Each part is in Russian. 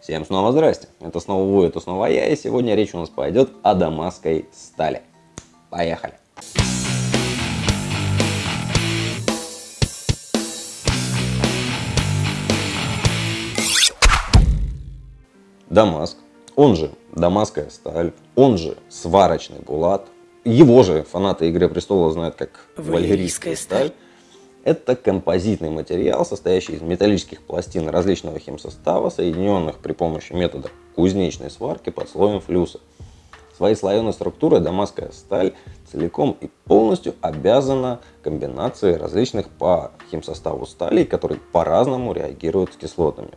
Всем снова здрасте, это снова вы, это снова я, и сегодня речь у нас пойдет о дамасской стали. Поехали! Дамаск, он же дамасская сталь, он же сварочный булат, его же фанаты Игры Престола знают как валерийская сталь. Это композитный материал, состоящий из металлических пластин различного химсостава, соединенных при помощи метода кузнечной сварки под слоем флюса. Своей слоеной структурой дамасская сталь целиком и полностью обязана комбинации различных по химсоставу сталей, которые по-разному реагируют с кислотами.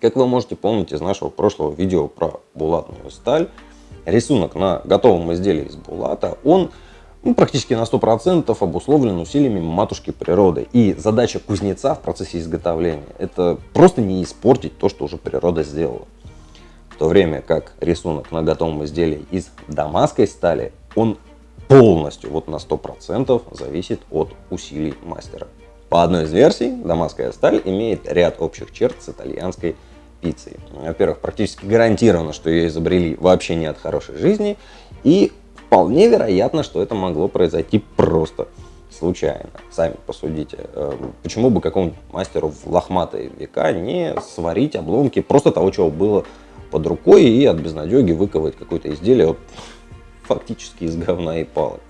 Как вы можете помнить из нашего прошлого видео про булатную сталь, рисунок на готовом изделии из булата, он ну, практически на 100% обусловлен усилиями матушки природы. И задача кузнеца в процессе изготовления – это просто не испортить то, что уже природа сделала. В то время как рисунок на готовом изделии из дамасской стали, он полностью, вот на 100% зависит от усилий мастера. По одной из версий, дамасская сталь имеет ряд общих черт с итальянской пиццей. Во-первых, практически гарантированно, что ее изобрели вообще не от хорошей жизни, и Вполне вероятно, что это могло произойти просто случайно. Сами посудите. Э, почему бы какому-нибудь мастеру в лохматые века не сварить обломки просто того, чего было под рукой, и от безнадеги выковать какое-то изделие вот, фактически из говна и палок.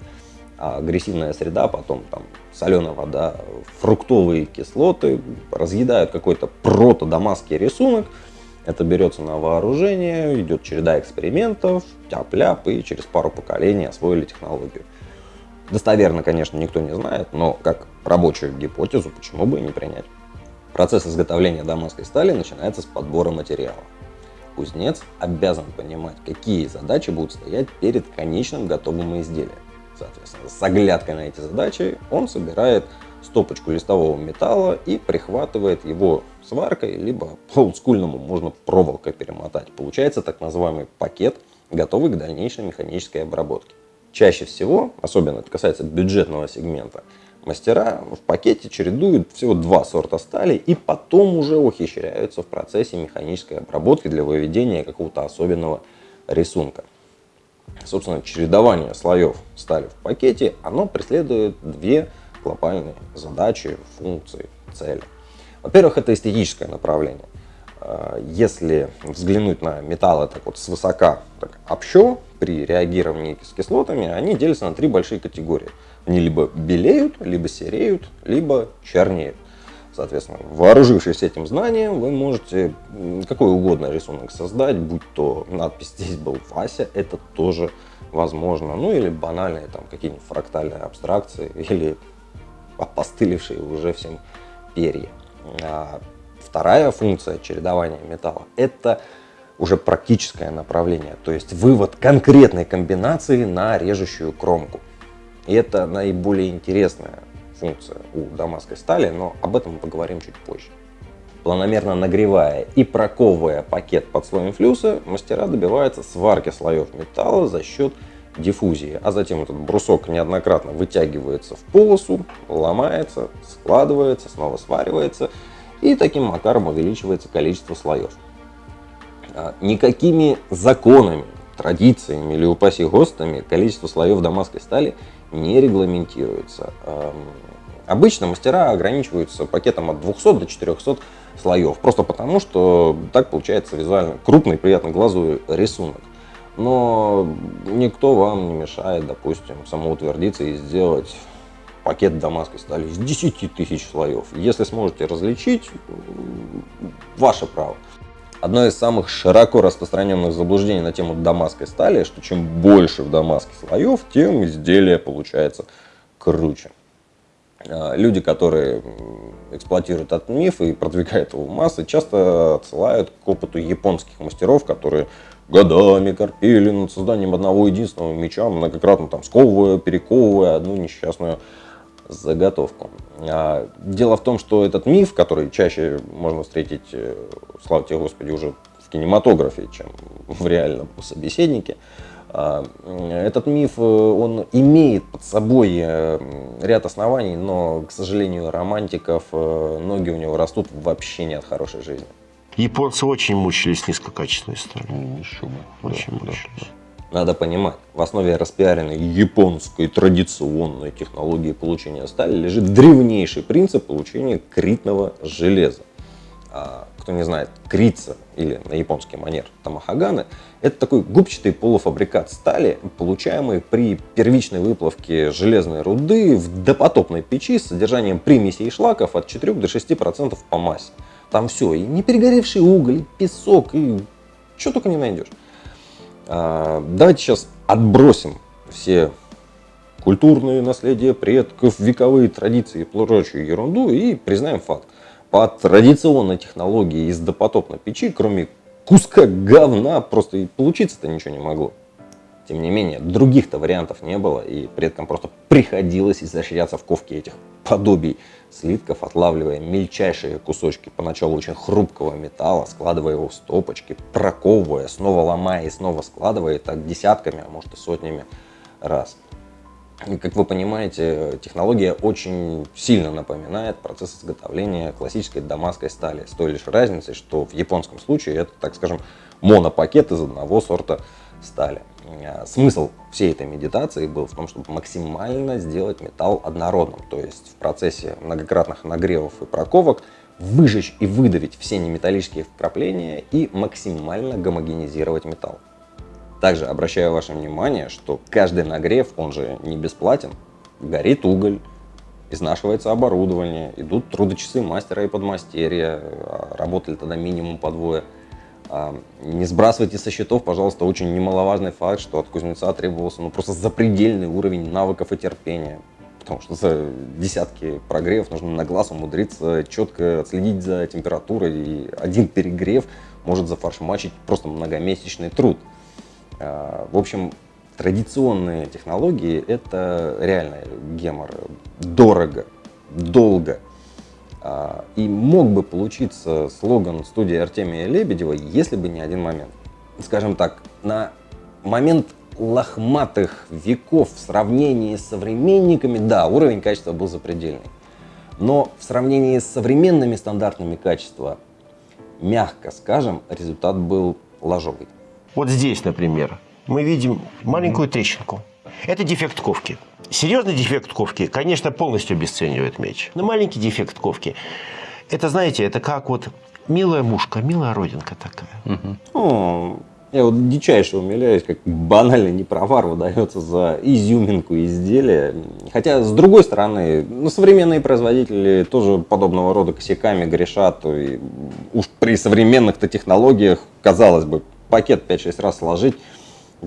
А агрессивная среда, потом там соленая вода, фруктовые кислоты разъедают какой-то прото-дамасский рисунок, это берется на вооружение, идет череда экспериментов, тяп-ляп, и через пару поколений освоили технологию. Достоверно, конечно, никто не знает, но как рабочую гипотезу почему бы и не принять. Процесс изготовления дамасской стали начинается с подбора материала. Кузнец обязан понимать, какие задачи будут стоять перед конечным готовым изделием. Соответственно, с оглядкой на эти задачи он собирает стопочку листового металла и прихватывает его сваркой, либо по олдскульному можно проволокой перемотать. Получается так называемый пакет, готовый к дальнейшей механической обработке. Чаще всего, особенно это касается бюджетного сегмента, мастера в пакете чередуют всего два сорта стали и потом уже ухищряются в процессе механической обработки для выведения какого-то особенного рисунка. Собственно, чередование слоев стали в пакете, оно преследует две глобальные задачи, функции, цели. Во-первых, это эстетическое направление. А, если взглянуть на металлы так вот свысока, так общо, при реагировании с кислотами, они делятся на три большие категории. Они либо белеют, либо сереют, либо чернеют. Соответственно, вооружившись этим знанием, вы можете какой угодно рисунок создать, будь то надпись «Здесь был Вася», это тоже возможно. Ну или банальные там какие-нибудь фрактальные абстракции, или опостылевшие уже всем перья. А вторая функция чередования металла – это уже практическое направление, то есть вывод конкретной комбинации на режущую кромку. И это наиболее интересная функция у дамасской стали, но об этом мы поговорим чуть позже. Планомерно нагревая и проковывая пакет под слоем флюса, мастера добиваются сварки слоев металла за счет диффузии, а затем этот брусок неоднократно вытягивается в полосу, ломается, складывается, снова сваривается, и таким макаром увеличивается количество слоев. А, никакими законами, традициями или, упаси ГОСТами количество слоев дамасской стали не регламентируется. Обычно мастера ограничиваются пакетом от 200 до 400 слоев, просто потому что так получается визуально крупный, приятный глазу рисунок но никто вам не мешает, допустим, самоутвердиться и сделать пакет дамасской стали из 10 тысяч слоев. Если сможете различить, ваше право. Одно из самых широко распространенных заблуждений на тему дамасской стали, что чем больше в дамаске слоев, тем изделие получается круче. А, люди, которые эксплуатируют этот миф и продвигают его в массы, часто отсылают к опыту японских мастеров, которые годами корпели над созданием одного единственного меча, многократно там сковывая, перековывая одну несчастную заготовку. А, дело в том, что этот миф, который чаще можно встретить, э, слава тебе Господи, уже в кинематографе, чем в реальном собеседнике, а, этот миф, э, он имеет под собой э, ряд оснований, но, к сожалению, романтиков ноги у него растут вообще не от хорошей жизни. Японцы очень мучились низкокачественной сталью. Ну, еще бы. Очень Да, мучились. да. Надо понимать, в основе распиаренной японской традиционной технологии получения стали лежит древнейший принцип получения критного железа. А, кто не знает, крица или на японский манер тамахаганы – это такой губчатый полуфабрикат стали, получаемый при первичной выплавке железной руды в допотопной печи с содержанием примесей и шлаков от 4 до 6% по массе. Там все, и не перегоревший уголь, и песок, и что только не найдешь. А, Давайте сейчас отбросим все культурные наследия предков, вековые традиции и прочую ерунду и признаем факт. По традиционной технологии из допотопной печи, кроме куска говна, просто и получиться-то ничего не могло. Тем не менее, других-то вариантов не было, и предкам просто приходилось изощряться в ковке этих подобий слитков, отлавливая мельчайшие кусочки поначалу очень хрупкого металла, складывая его в стопочки, проковывая, снова ломая и снова складывая, и так десятками, а может и сотнями раз. И, как вы понимаете, технология очень сильно напоминает процесс изготовления классической дамасской стали, с той лишь разницей, что в японском случае это, так скажем, монопакет из одного сорта стали. А, Смысл всей этой медитации был в том, чтобы максимально сделать металл однородным, то есть в процессе многократных нагревов и проковок выжечь и выдавить все неметаллические вкрапления и максимально гомогенизировать металл. Также обращаю ваше внимание, что каждый нагрев, он же не бесплатен. Горит уголь, изнашивается оборудование, идут трудочасы мастера и подмастерья, работали тогда минимум по двое. Не сбрасывайте со счетов, пожалуйста, очень немаловажный факт, что от кузнеца требовался ну, просто запредельный уровень навыков и терпения. Потому что за десятки прогревов нужно на глаз умудриться четко отследить за температурой. И один перегрев может зафаршмачить просто многомесячный труд. А, В общем, традиционные технологии – это реально гемор. Дорого, долго. А, И мог бы получиться слоган студии Артемия Лебедева, если бы не один момент. Скажем так, на момент лохматых веков в сравнении с современниками, да, уровень качества был запредельный. Но в сравнении с современными стандартами качества, мягко скажем, результат был ложовый. Вот здесь, например, мы видим маленькую трещинку. Это дефект ковки. Серьезный дефект ковки, конечно, полностью обесценивает меч. Но маленький дефект ковки, это, знаете, это как вот милая мушка, милая родинка такая. Ну, я вот дичайше умиляюсь, как банально непровар выдается за изюминку изделия. Хотя, с другой стороны, ну, современные производители тоже подобного рода косяками грешат. И уж при современных-то технологиях, казалось бы, пакет 5-6 раз сложить,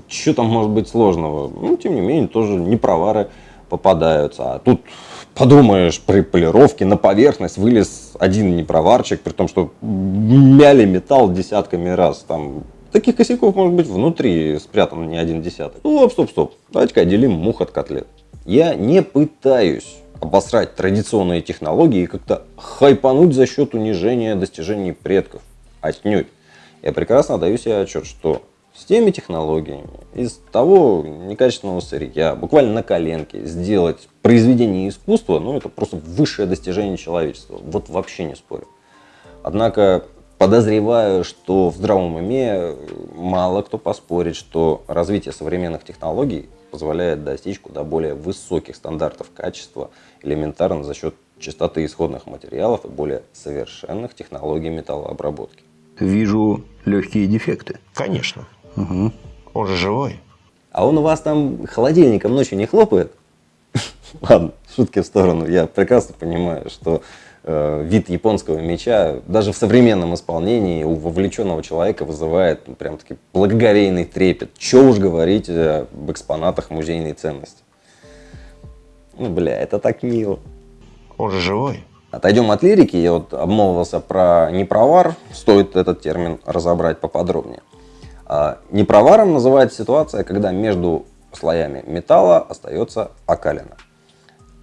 что там может быть сложного? Ну, тем не менее, тоже непровары попадаются. А тут подумаешь, при полировке на поверхность вылез один непроварчик, при том, что мяли металл десятками раз. Там таких косяков может быть внутри спрятан не один десяток. Ну, стоп, стоп, стоп. Давайте-ка отделим мух от котлет. Я не пытаюсь обосрать традиционные технологии и как-то хайпануть за счет унижения достижений предков. Отнюдь. Я прекрасно даю себе отчет, что с теми технологиями, из того некачественного сырья, буквально на коленке, сделать произведение искусства, ну, это просто высшее достижение человечества. Вот вообще не спорю. Однако подозреваю, что в здравом уме мало кто поспорит, что развитие современных технологий позволяет достичь куда более высоких стандартов качества, элементарно за счет чистоты исходных материалов и более совершенных технологий металлообработки. Вижу легкие дефекты. Конечно. Он же живой. А он у вас там холодильником ночью не хлопает? Ладно, шутки в сторону. Я прекрасно понимаю, что э, вид японского меча даже в современном исполнении у вовлеченного человека вызывает ну, прям таки благоговейный трепет. Че уж говорить э, об экспонатах музейной ценности. Ну, бля, это так мило. Он же живой. Отойдем от лирики, я вот обмолвился про непровар, стоит этот термин разобрать поподробнее. А, Непроваром называется ситуация, когда между слоями металла остается окалина.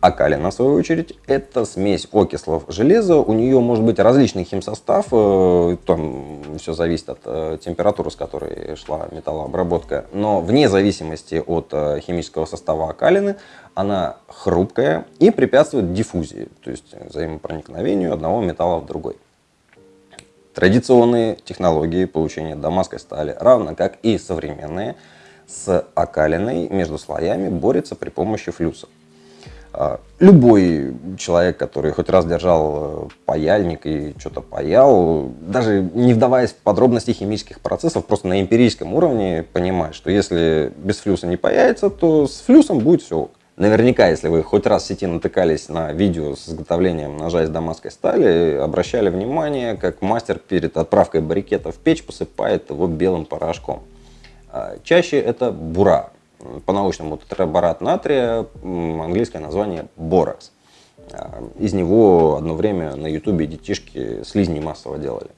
Окалина, в свою очередь, это смесь окислов железа. У нее может быть различный химсостав, э, там все зависит от э, температуры, с которой шла металлообработка. Но вне зависимости от э, химического состава окалины, она хрупкая и препятствует диффузии, то есть взаимопроникновению одного металла в другой. Традиционные технологии получения дамасской стали, равно как и современные, с окалиной между слоями борются при помощи флюса. Любой человек, который хоть раз держал э, паяльник и что-то паял, даже не вдаваясь в подробности химических процессов, просто на эмпирическом уровне понимает, что если без флюса не паяется, то с флюсом будет все Наверняка, если вы хоть раз в сети натыкались на видео с изготовлением ножа из дамасской стали, обращали внимание, как мастер перед отправкой барикета в печь посыпает его белым порошком. А, чаще это бура, по-научному тетраборат натрия, английское название боракс. А, из него одно время на ютубе детишки слизни массово делали.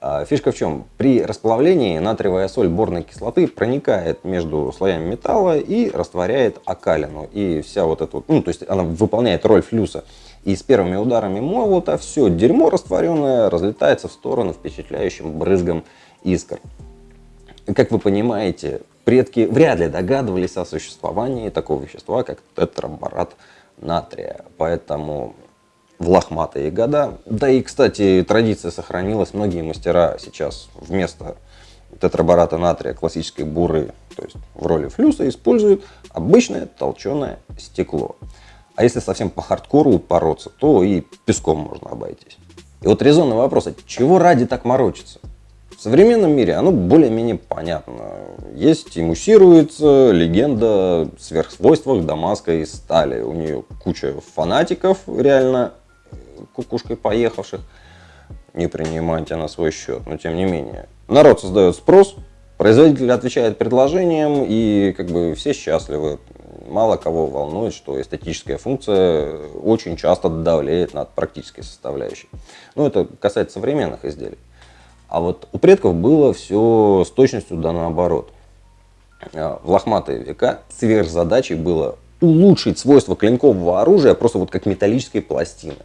А, фишка в чем? При расплавлении натриевая соль борной кислоты проникает между слоями металла и растворяет окалину. И вся вот эта, ну то есть она выполняет роль флюса. И с первыми ударами молота все дерьмо растворенное разлетается в сторону впечатляющим брызгом искр. Как вы понимаете, предки вряд ли догадывались о существовании такого вещества, как тетраборат натрия. Поэтому в лохматые года. Да и, кстати, традиция сохранилась. Многие мастера сейчас вместо тетрабората натрия классической буры, то есть в роли флюса, используют обычное толченое стекло. А если совсем по хардкору пороться, то и песком можно обойтись. И вот резонный вопрос, а чего ради так морочиться? В современном мире оно более-менее понятно. Есть и муссируется легенда о сверхсвойствах дамасской стали. У нее куча фанатиков, реально кукушкой поехавших, не принимайте на свой счет. Но тем не менее, народ создает спрос, производитель отвечает предложением, и как бы все счастливы. Мало кого волнует, что эстетическая функция очень часто давлеет над практической составляющей. Ну, это касается современных изделий. А вот у предков было все с точностью да наоборот. А, в лохматые века сверхзадачей было улучшить свойства клинкового оружия просто вот как металлической пластины.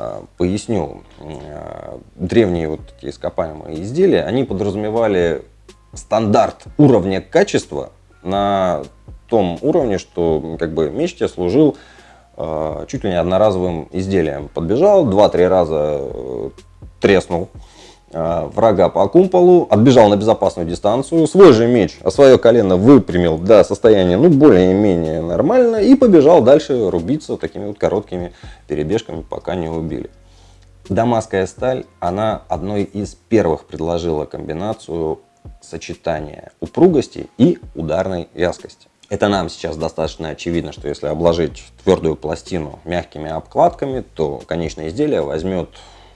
А, поясню. А, древние вот такие ископаемые изделия, они подразумевали стандарт уровня качества на том уровне, что как бы меч тебе служил э, чуть ли не одноразовым изделием. Подбежал, два-три раза э, треснул, Э, врага по кумполу, отбежал на безопасную дистанцию, свой же меч, а свое колено выпрямил до состояния, ну, более-менее нормально, и побежал дальше рубиться такими вот короткими перебежками, пока не убили. Дамасская сталь, она одной из первых предложила комбинацию сочетания упругости и ударной вязкости. Это нам сейчас достаточно очевидно, что если обложить твердую пластину мягкими обкладками, то конечное изделие возьмет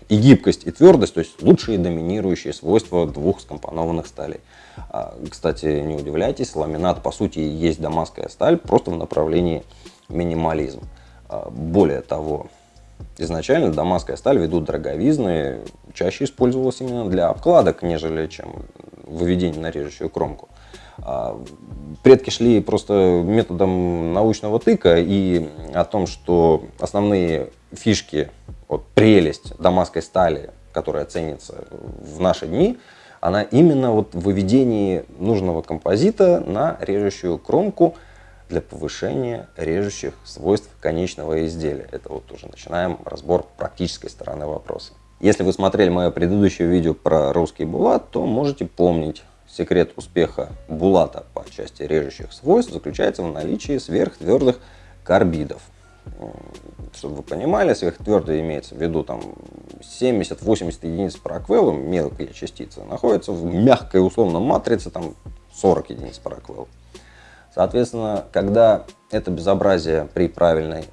и гибкость, и твердость, то есть лучшие доминирующие свойства двух скомпонованных сталей. А, кстати, не удивляйтесь, ламинат по сути есть дамасская сталь, просто в направлении минимализм. А, более того, изначально дамасская сталь ввиду дороговизны чаще использовалась именно для обкладок, нежели чем выведение на режущую кромку. А, предки шли просто методом научного тыка и о том, что основные фишки вот прелесть дамасской стали, которая ценится в наши дни, она именно вот в выведении нужного композита на режущую кромку для повышения режущих свойств конечного изделия. Это вот уже начинаем разбор практической стороны вопроса. Если вы смотрели мое предыдущее видео про русский булат, то можете помнить, секрет успеха булата по части режущих свойств заключается в наличии сверхтвердых карбидов чтобы вы понимали, сверхтвердое имеется в виду там 70-80 единиц параквелла, мелкие частицы, находятся в мягкой условно матрице там 40 единиц параквелла. Соответственно, когда это безобразие при правильной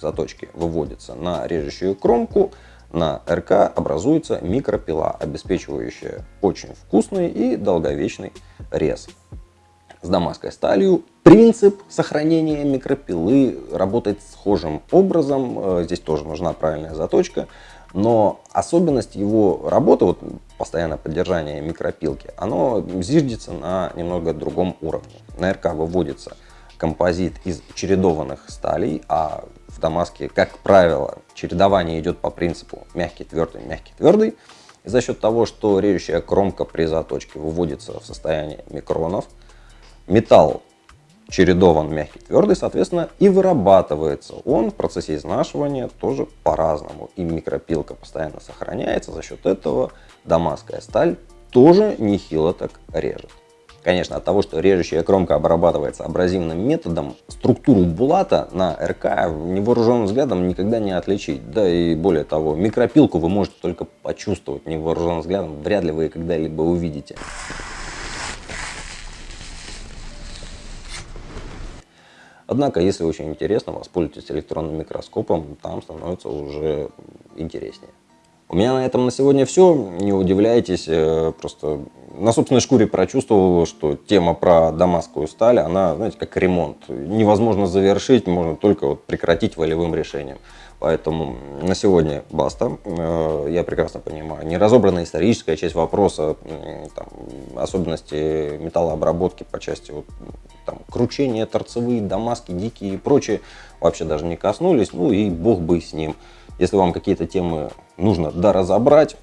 заточке выводится на режущую кромку, на РК образуется микропила, обеспечивающая очень вкусный и долговечный рез с дамасской сталью. Принцип сохранения микропилы работает схожим образом. Э, здесь тоже нужна правильная заточка. Но особенность его работы, вот постоянное поддержание микропилки, оно зиждется на немного другом уровне. На РК выводится композит из чередованных сталей, а в Дамаске, как правило, чередование идет по принципу мягкий, твердый, мягкий, твердый. И за счет того, что режущая кромка при заточке выводится в состояние микронов, металл чередован мягкий, твердый, соответственно, и вырабатывается он в процессе изнашивания тоже по-разному. И микропилка постоянно сохраняется, за счет этого дамасская сталь тоже нехило так режет. Конечно, от того, что режущая кромка обрабатывается абразивным методом, структуру булата на РК невооруженным взглядом никогда не отличить. Да и более того, микропилку вы можете только почувствовать невооруженным взглядом, вряд ли вы ее когда-либо увидите. Однако, если очень интересно, воспользуйтесь электронным микроскопом, там становится уже интереснее. У меня на этом на сегодня все. Не удивляйтесь, э, просто на собственной шкуре прочувствовал, что тема про дамасскую сталь, она, знаете, как ремонт. Невозможно завершить, можно только вот прекратить волевым решением. Поэтому на сегодня баста. Э, я прекрасно понимаю, не разобранная историческая часть вопроса, там, особенности металлообработки по части вот, там, кручения, торцевые, дамаски, дикие и прочее вообще даже не коснулись. Ну и бог бы с ним. Если вам какие-то темы нужно доразобрать,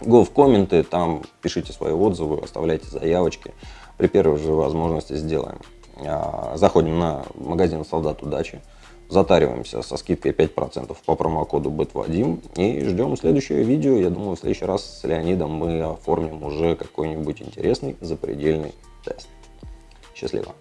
го в комменты, там пишите свои отзывы, оставляйте заявочки. При первой же возможности сделаем. А, заходим на магазин «Солдат удачи», затариваемся со скидкой 5% по промокоду БЭТВАДИМ и ждем следующее видео. Я думаю, в следующий раз с Леонидом мы оформим уже какой-нибудь интересный запредельный тест. Счастливо!